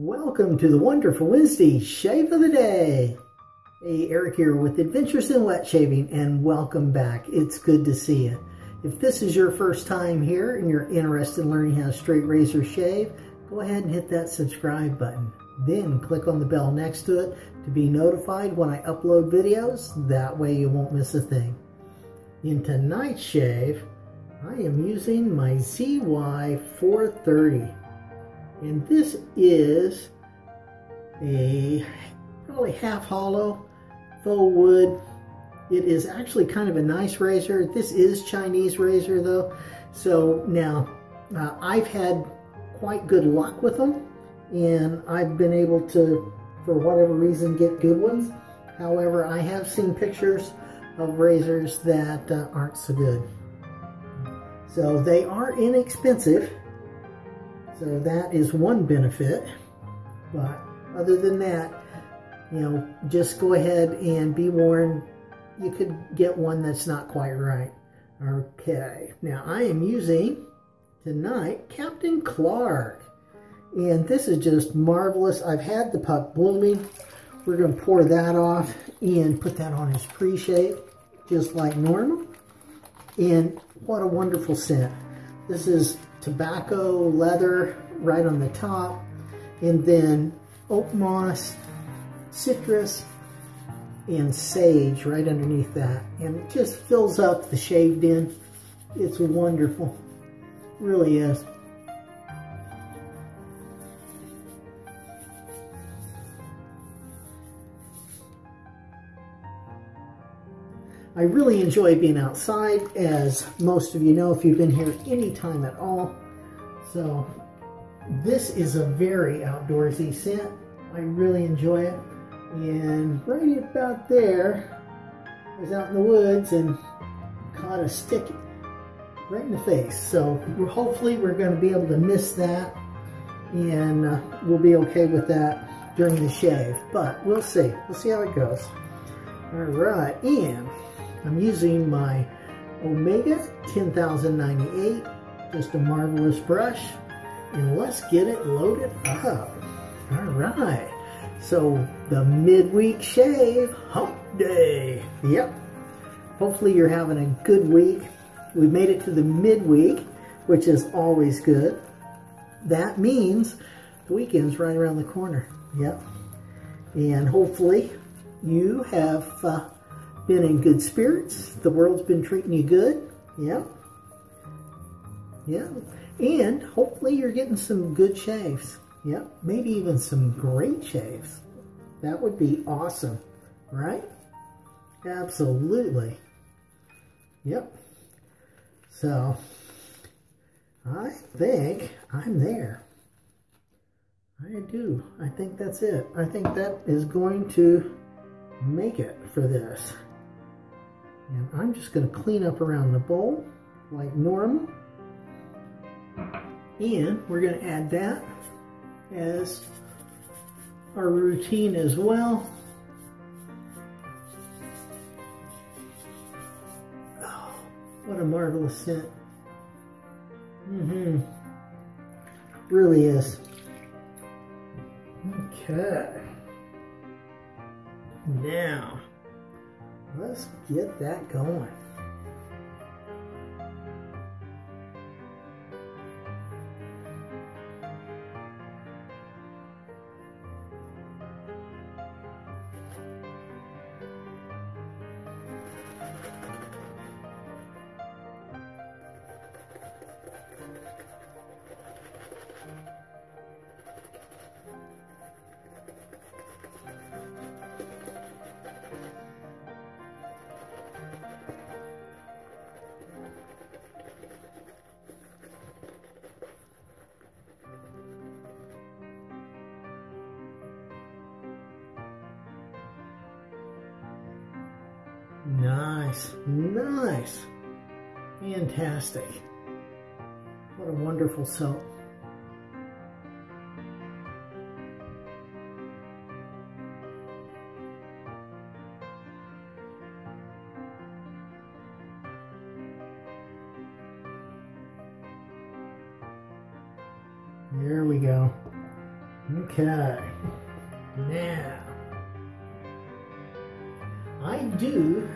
Welcome to the Wonderful Wednesday Shave of the Day. Hey, Eric here with Adventures in Wet Shaving and welcome back. It's good to see you. If this is your first time here and you're interested in learning how to straight razor shave, go ahead and hit that subscribe button. Then click on the bell next to it to be notified when I upload videos. That way you won't miss a thing. In tonight's shave, I am using my ZY430. And this is a probably half hollow faux wood. It is actually kind of a nice razor. This is Chinese razor though. So now uh, I've had quite good luck with them and I've been able to, for whatever reason, get good ones. However, I have seen pictures of razors that uh, aren't so good. So they are inexpensive. So that is one benefit. But other than that, you know, just go ahead and be warned, you could get one that's not quite right. Okay, now I am using tonight Captain Clark. And this is just marvelous. I've had the pup blooming. We're going to pour that off and put that on his pre-shave, just like normal. And what a wonderful scent. This is tobacco, leather right on the top, and then oak moss, citrus, and sage right underneath that. And it just fills up the shaved in. It's wonderful. It really is. I really enjoy being outside, as most of you know if you've been here any time at all. So this is a very outdoorsy scent. I really enjoy it. And right about there, I was out in the woods and caught a stick right in the face. So hopefully we're going to be able to miss that and uh, we'll be okay with that during the shave. But we'll see. We'll see how it goes. All right, and I'm using my Omega 10098, just a marvelous brush. And let's get it loaded up. All right. So the midweek shave, hump day. Yep. Hopefully you're having a good week. We made it to the midweek, which is always good. That means the weekend's right around the corner. Yep. And hopefully you have uh, been in good spirits. The world's been treating you good. Yeah. Yeah. And hopefully you're getting some good shaves. Yeah. Maybe even some great shaves. That would be awesome. Right? Absolutely. Yep. So, I think I'm there. I do. I think that's it. I think that is going to make it for this. And I'm just going to clean up around the bowl like normal. And we're going to add that as our routine as well. Oh, what a marvelous scent. Mm-hmm. Really is. Okay. Now, let's get that going. Nice, nice. Fantastic. What a wonderful soap. There we go. Okay. Now, I do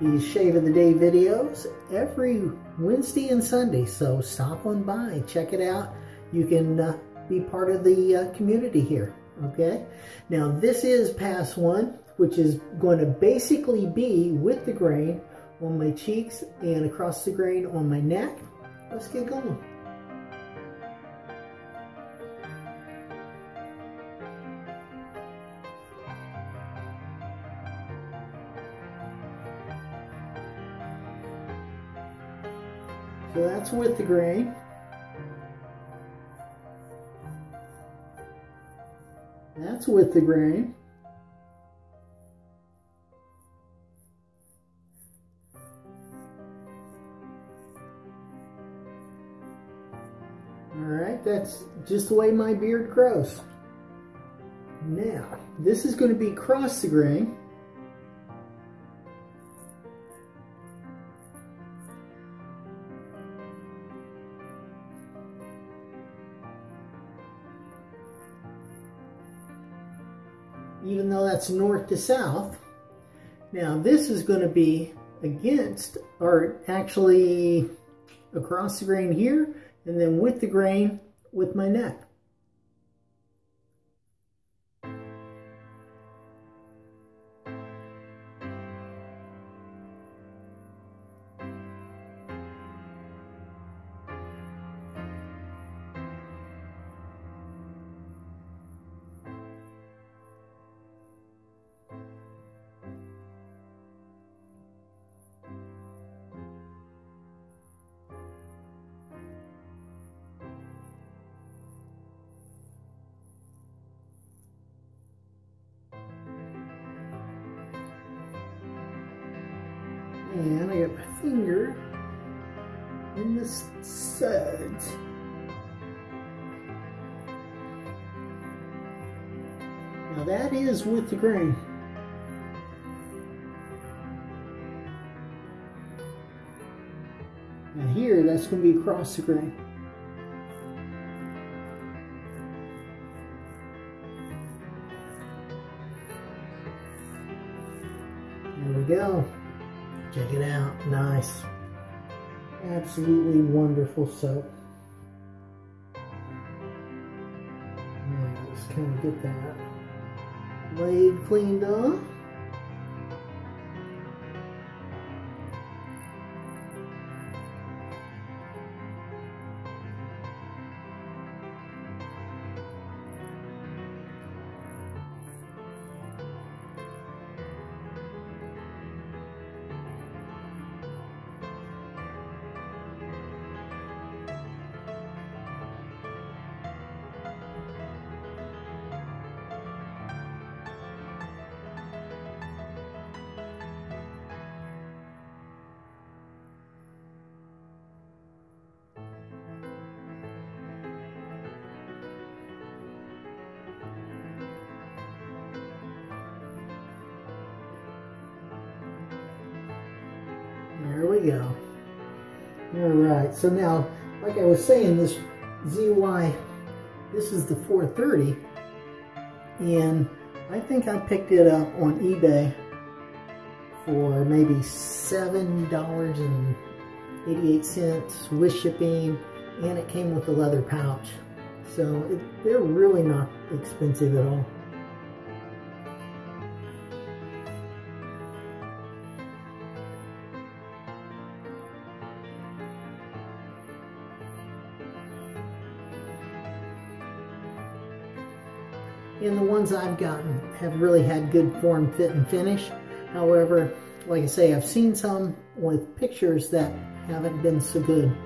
these Shave of the Day videos every Wednesday and Sunday, so stop on by, check it out. You can uh, be part of the uh, community here, okay? Now, this is pass one, which is going to basically be with the grain on my cheeks and across the grain on my neck. Let's get going. So that's with the grain. That's with the grain. All right, that's just the way my beard grows. Now, this is going to be cross the grain. That's north to south. Now this is going to be against, or actually across the grain here, and then with the grain with my neck. And I got my finger in the sides. Now that is with the grain. Now here, that's going to be across the grain. Nice. Absolutely wonderful soap. Now let's kind of get that blade cleaned off. Go. All right, so now, like I was saying, this ZY, this is the 430, and I think I picked it up on eBay for maybe $7.88 with shipping, and it came with a leather pouch. So it, they're really not expensive at all. Ones I've gotten have really had good form, fit, and finish. However, like I say, I've seen some with pictures that haven't been so good.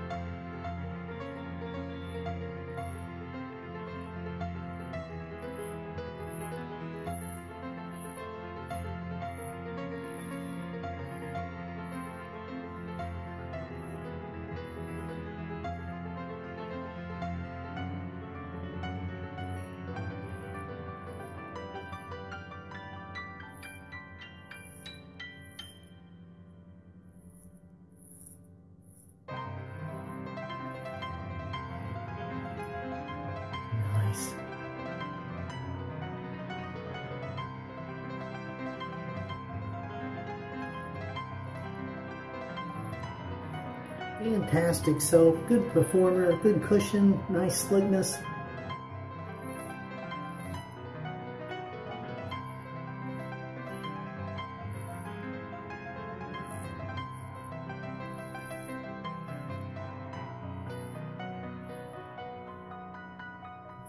Fantastic soap, good performer, good cushion, nice slickness.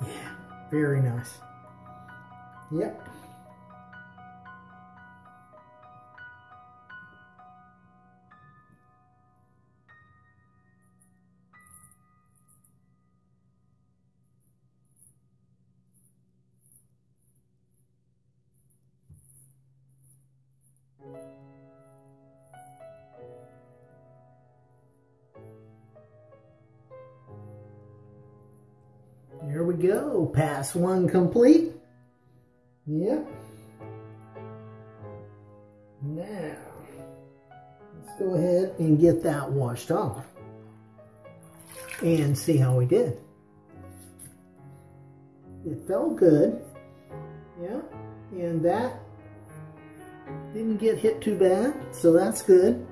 Yeah, very nice. Yep. Pass one complete. Yep. Now, let's go ahead and get that washed off and see how we did. It felt good. Yeah. And that didn't get hit too bad, so that's good.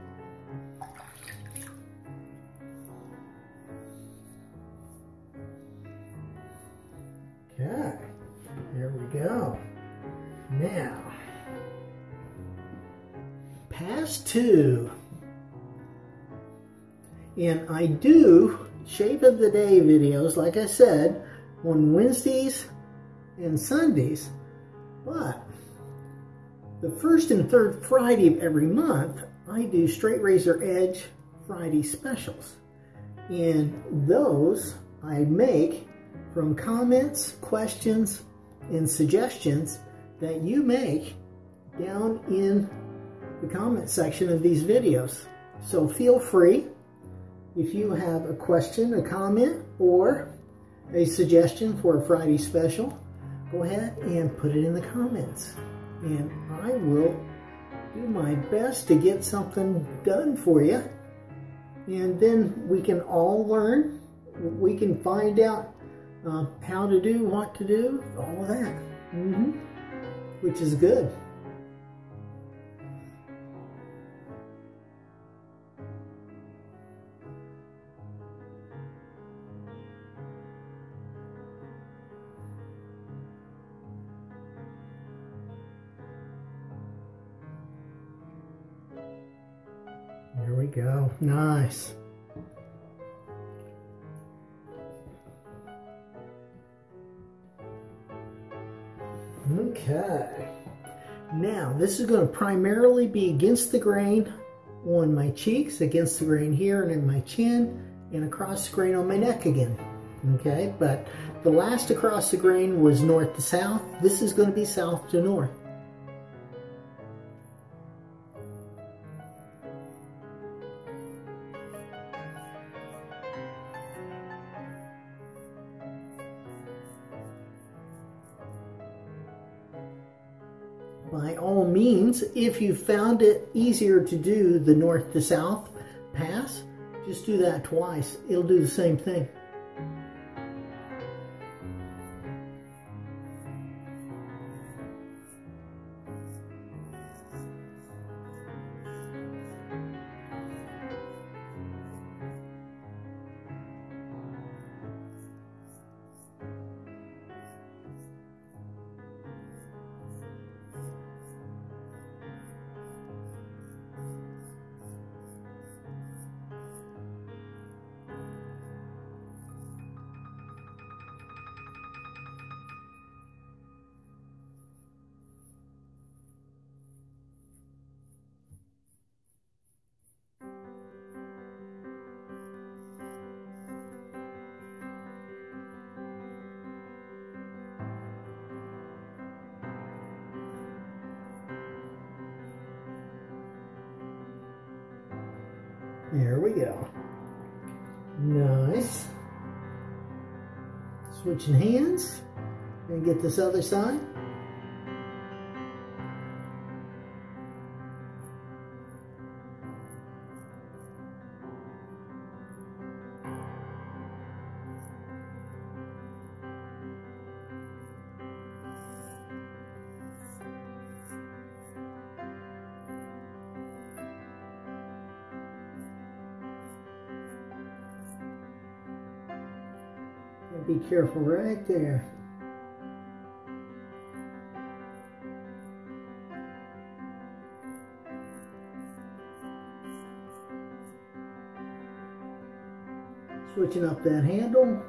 Two. And I do Shave of the Day videos, like I said, on Wednesdays and Sundays, but the first and third Friday of every month, I do Straight Razor Edge Friday specials. And those I make from comments, questions, and suggestions that you make down in the comment section of these videos. So feel free if you have a question, a comment, or a suggestion for a Friday special, go ahead and put it in the comments. And I will do my best to get something done for you. And then we can all learn. We can find out uh, how to do, what to do, all of that. Mm -hmm. Which is good. Go. Nice. Okay. Now, this is going to primarily be against the grain on my cheeks, against the grain here and in my chin, and across the grain on my neck again. Okay, but the last across the grain was north to south. This is going to be south to north. Means, if you found it easier to do the north to south pass, just do that twice. It'll do the same thing. We go. Nice. Switching hands. And get this other side. Careful right there. Switching up that handle.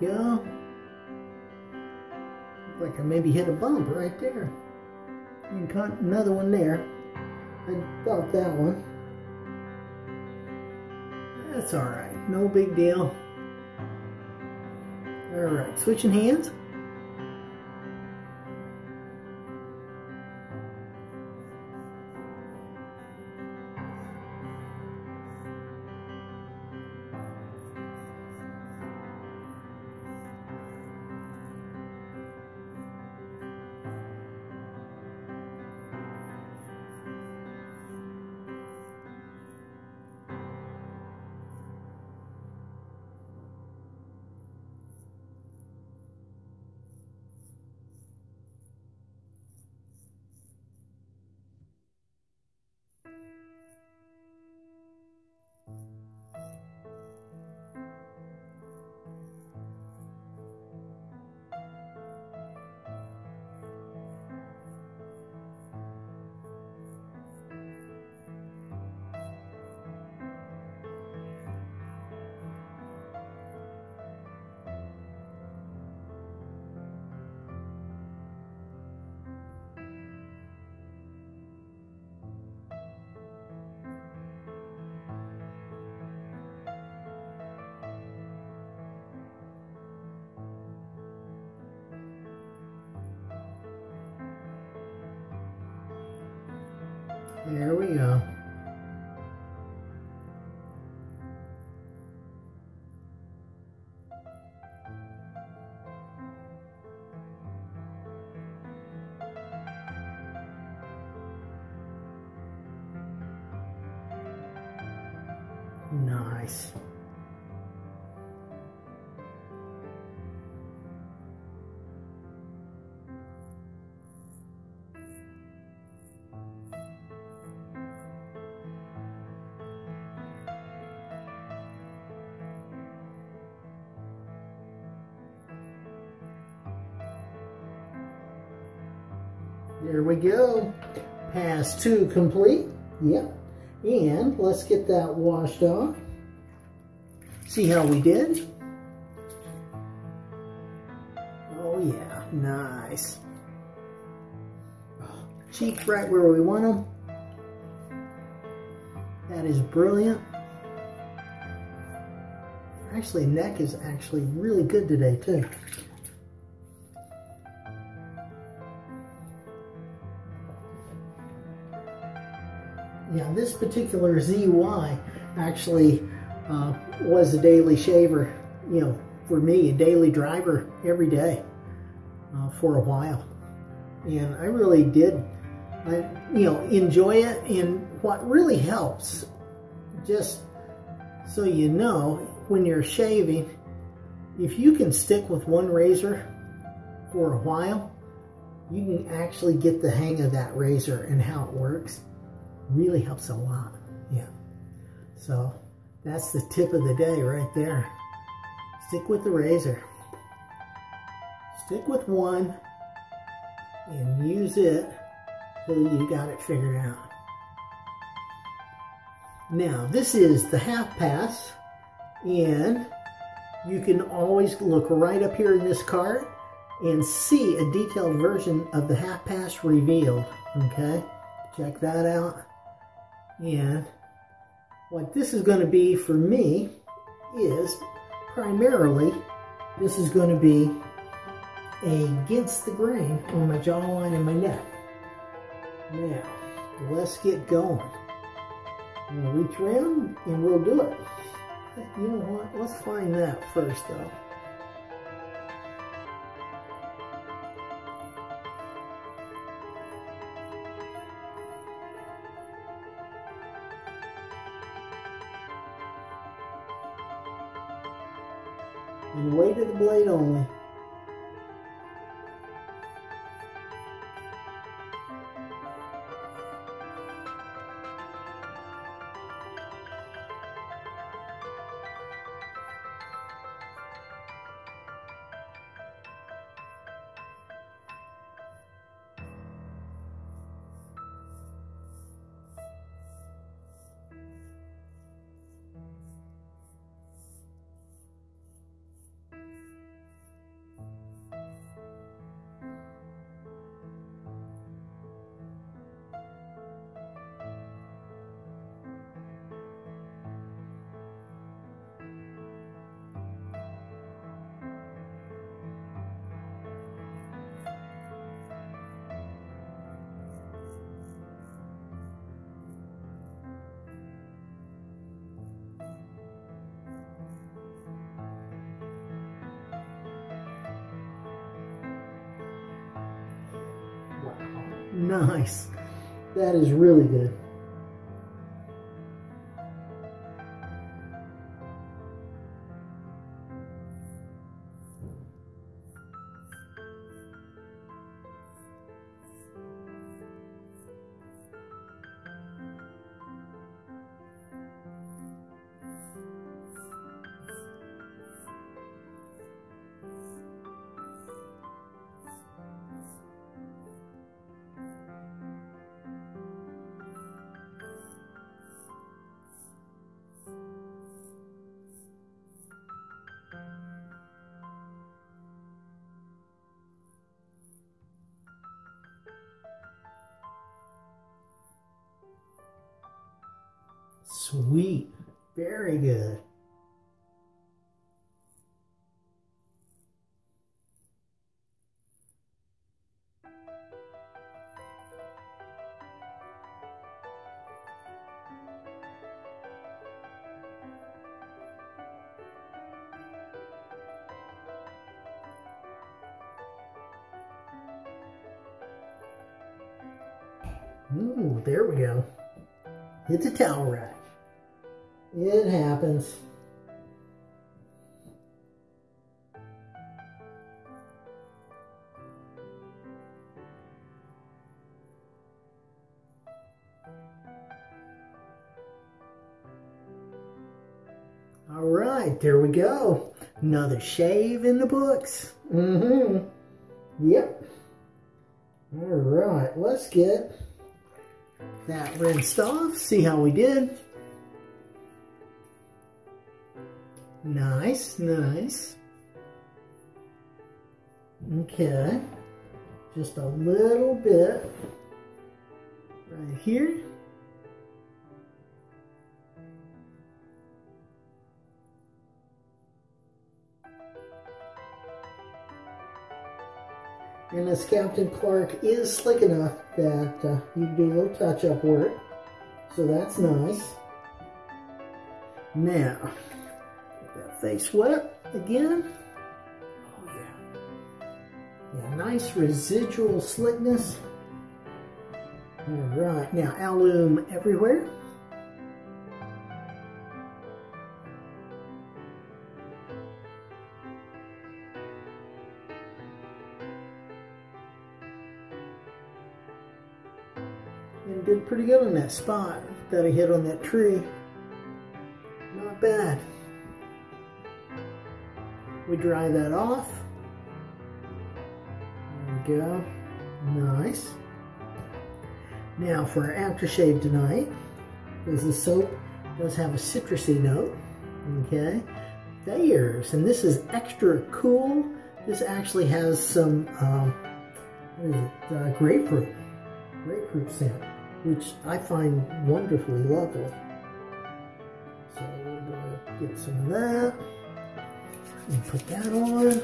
Go. Like I maybe hit a bump right there. And caught another one there. I thought that one. That's alright. No big deal. Alright, switching hands. There we go. We go. Pass two complete. Yep. And let's get that washed off. See how we did? Oh yeah, nice. Cheek right where we want them. That is brilliant. Actually, neck is actually really good today too. Yeah, this particular ZY actually uh, was a daily shaver, you know, for me, a daily driver every day uh, for a while. And I really did, I, you know, enjoy it. And what really helps, just so you know, when you're shaving, if you can stick with one razor for a while, you can actually get the hang of that razor and how it works really helps a lot. Yeah. So that's the tip of the day right there. Stick with the razor. Stick with one and use it till you got it figured out. Now, this is the half pass, and you can always look right up here in this card and see a detailed version of the half pass revealed, okay? Check that out. And what this is going to be for me is primarily this is going to be against the grain on my jawline and my neck. Now, let's get going. I'm going to reach around and we'll do it. You know what? Let's find that first though. Weight of the blade only. Nice. That is really good. Sweet. Very good. Ooh, there we go. Hit the towel rack. It happens. All right, there we go. Another shave in the books. Mm-hmm. Yep. All right, let's get that rinsed off, see how we did. Nice, nice. Okay, just a little bit right here. And this Captain Clark is slick enough that uh, you do a little touch-up work. So that's nice. Now, face wet again. Oh yeah. Yeah, nice residual slickness. All right, now alum everywhere. and did pretty good on that spot that I hit on that tree. Not bad. We dry that off. There we go. Nice. Now for our aftershave tonight, because the soap does have a citrusy note, okay? Thayer's, and this is extra cool. This actually has some, um, what is it, uh, grapefruit, grapefruit scent which I find wonderfully lovely. So we're to get some of that and put that on.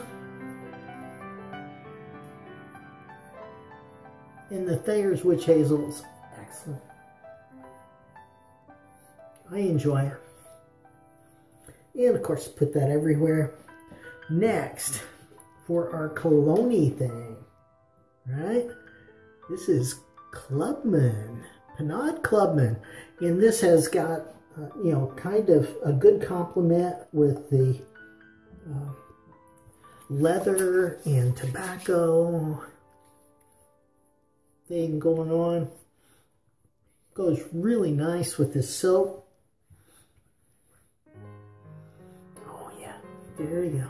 And the Thayer's Witch Hazel is excellent. I enjoy it. And of course, put that everywhere. Next, for our cologne thing, right? This is Clubman, Pinaud Clubman. And this has got, uh, you know, kind of a good complement with the uh, leather and tobacco thing going on. Goes really nice with this soap. Oh yeah, there you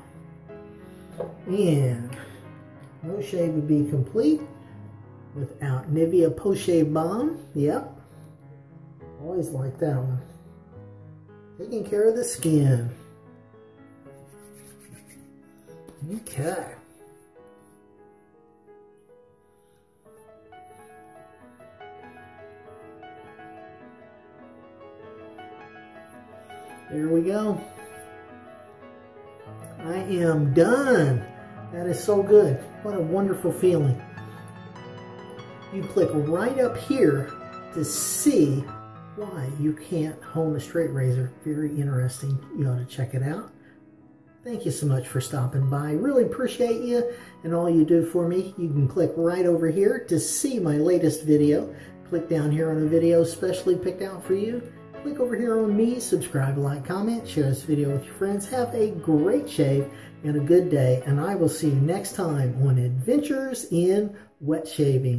go. And no shave would be complete without Nivea Post Shave Balm. Yep. Always like that one. Taking care of the skin. Okay. There we go. I am done. That is so good. What a wonderful feeling. You click right up here to see why you can't hone a straight razor. Very interesting. You ought to check it out. Thank you so much for stopping by. Really appreciate you and all you do for me. You can click right over here to see my latest video. Click down here on a video specially picked out for you. Click over here on me, subscribe, like, comment, share this video with your friends. Have a great shave and a good day, and I will see you next time on Adventures in Wet Shaving.